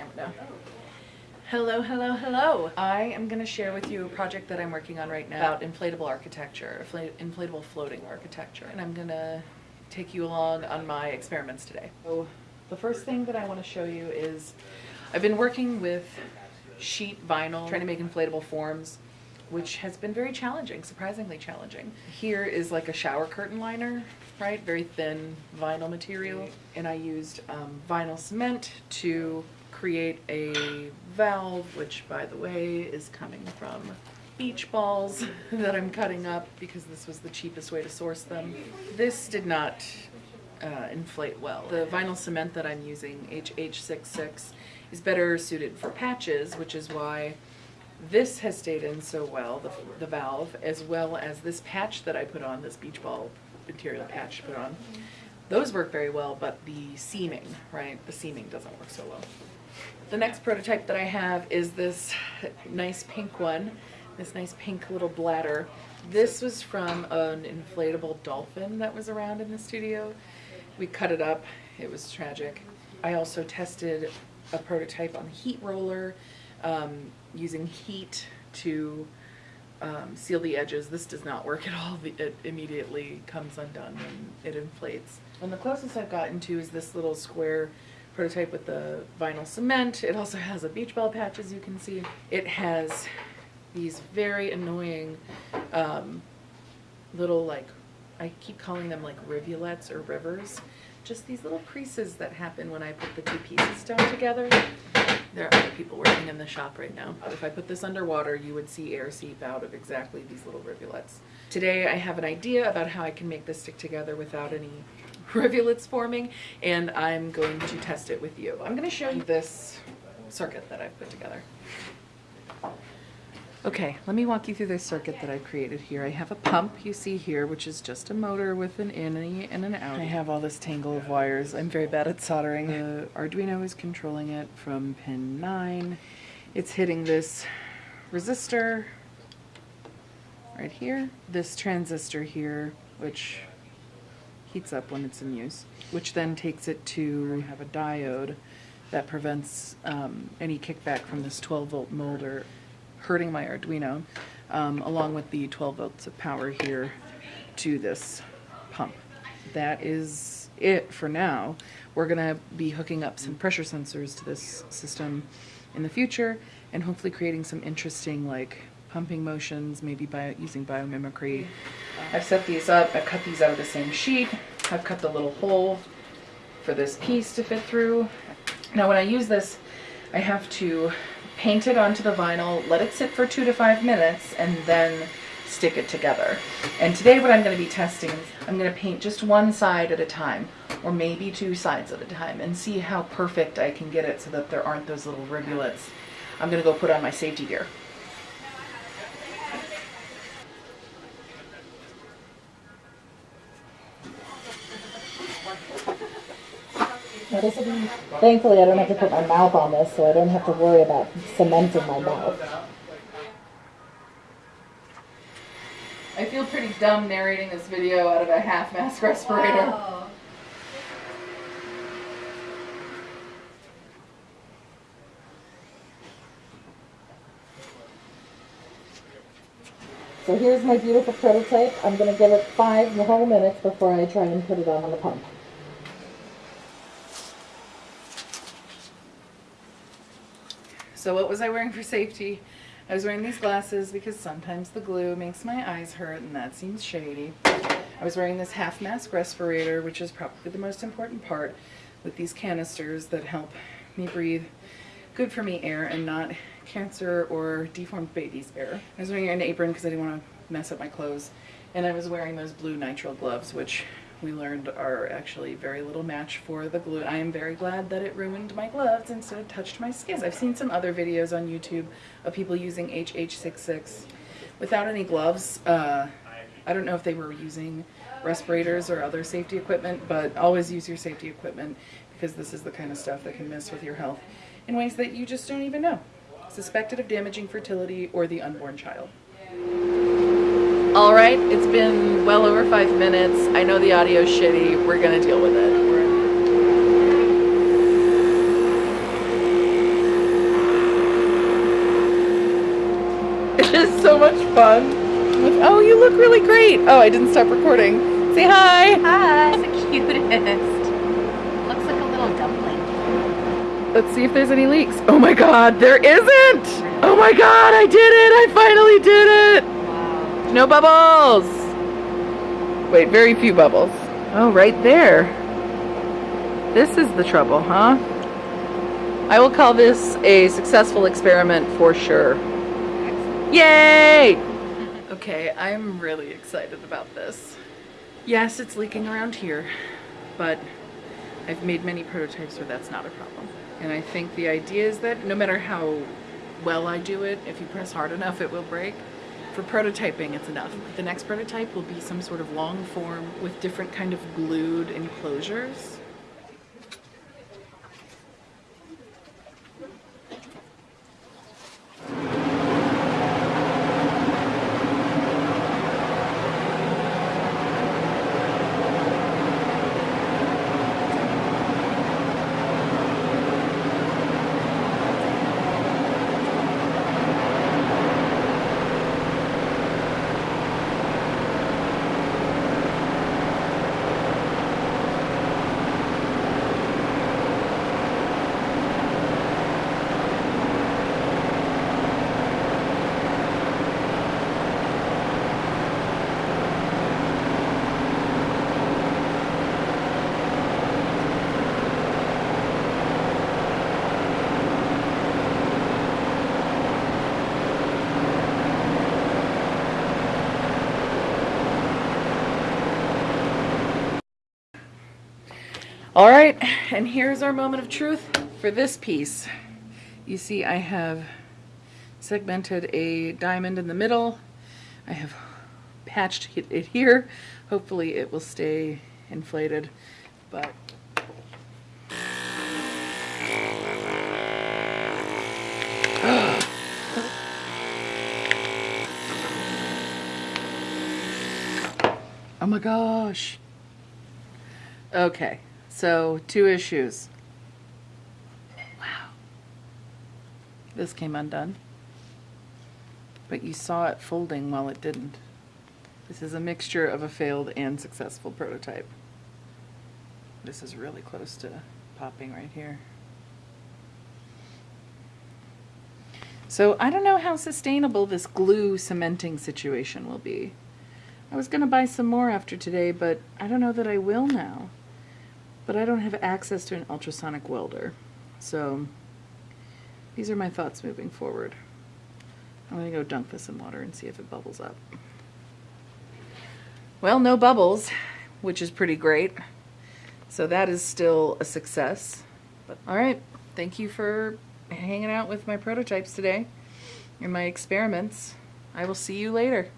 camera. Hello, hello, hello. I am going to share with you a project that I'm working on right now about inflatable architecture, inflatable floating architecture. And I'm going to take you along on my experiments today. So the first thing that I want to show you is I've been working with sheet vinyl, trying to make inflatable forms, which has been very challenging, surprisingly challenging. Here is like a shower curtain liner, right? Very thin vinyl material. And I used um, vinyl cement to create a valve, which by the way is coming from beach balls that I'm cutting up because this was the cheapest way to source them. This did not uh, inflate well. The vinyl cement that I'm using, HH66, is better suited for patches, which is why this has stayed in so well, the, the valve, as well as this patch that I put on, this beach ball material patch put on. Those work very well, but the seaming, right, the seaming doesn't work so well. The next prototype that I have is this nice pink one, this nice pink little bladder. This was from an inflatable dolphin that was around in the studio. We cut it up, it was tragic. I also tested a prototype on a heat roller um, using heat to um, seal the edges. This does not work at all. It immediately comes undone when it inflates. And the closest I've gotten to is this little square prototype with the vinyl cement. It also has a beach ball patch, as you can see. It has these very annoying um, little, like, I keep calling them like rivulets or rivers. Just these little creases that happen when I put the two pieces down together. There are other people working in the shop right now. If I put this underwater, you would see air seep out of exactly these little rivulets. Today I have an idea about how I can make this stick together without any rivulets forming, and I'm going to test it with you. I'm going to show you this circuit that I've put together. Okay, let me walk you through this circuit that I've created here. I have a pump you see here, which is just a motor with an in and an out. I have all this tangle of wires. I'm very bad at soldering. The Arduino is controlling it from pin 9. It's hitting this resistor right here, this transistor here, which heats up when it's in use, which then takes it to have a diode that prevents um, any kickback from this 12 volt molder hurting my Arduino, um, along with the 12 volts of power here to this pump. That is it for now. We're going to be hooking up some pressure sensors to this system in the future and hopefully creating some interesting like pumping motions, maybe by using biomimicry. I've set these up, I've cut these out of the same sheet, I've cut the little hole for this piece to fit through. Now when I use this, I have to paint it onto the vinyl, let it sit for two to five minutes, and then stick it together. And today what I'm going to be testing, I'm going to paint just one side at a time, or maybe two sides at a time, and see how perfect I can get it so that there aren't those little rivulets. I'm going to go put on my safety gear. Thankfully I don't have to put my mouth on this, so I don't have to worry about cementing my mouth. I feel pretty dumb narrating this video out of a half mask respirator. So here's my beautiful prototype. I'm going to give it five whole minutes before I try and put it on the pump. So what was I wearing for safety? I was wearing these glasses because sometimes the glue makes my eyes hurt and that seems shady. I was wearing this half mask respirator, which is probably the most important part, with these canisters that help me breathe good for me air and not cancer or deformed babies air. I was wearing an apron because I didn't want to mess up my clothes. And I was wearing those blue nitrile gloves, which we learned are actually very little match for the glue. I am very glad that it ruined my gloves instead of touched my skin. I've seen some other videos on YouTube of people using HH66 without any gloves. Uh, I don't know if they were using respirators or other safety equipment, but always use your safety equipment because this is the kind of stuff that can mess with your health in ways that you just don't even know. Suspected of damaging fertility or the unborn child. Alright, it's been well over five minutes. I know the audio's shitty. We're gonna deal with it. It is so much fun. Like, oh, you look really great. Oh, I didn't stop recording. Say hi. Hi. The cutest. Looks like a little dumpling. Let's see if there's any leaks. Oh my god, there isn't! Oh my god, I did it! I finally did it! No bubbles! Wait, very few bubbles. Oh, right there. This is the trouble, huh? I will call this a successful experiment for sure. Yay! Okay, I'm really excited about this. Yes, it's leaking around here, but I've made many prototypes where that's not a problem. And I think the idea is that no matter how well I do it, if you press hard enough, it will break. For prototyping, it's enough. The next prototype will be some sort of long form with different kind of glued enclosures. All right, and here's our moment of truth for this piece. You see I have segmented a diamond in the middle. I have patched it here. Hopefully it will stay inflated, but Oh my gosh. Okay, so two issues. Wow. This came undone. But you saw it folding while it didn't. This is a mixture of a failed and successful prototype. This is really close to popping right here. So I don't know how sustainable this glue cementing situation will be. I was going to buy some more after today, but I don't know that I will now. But I don't have access to an ultrasonic welder. So these are my thoughts moving forward. I'm going to go dunk this in water and see if it bubbles up. Well, no bubbles, which is pretty great. So that is still a success. But all right, thank you for hanging out with my prototypes today and my experiments. I will see you later.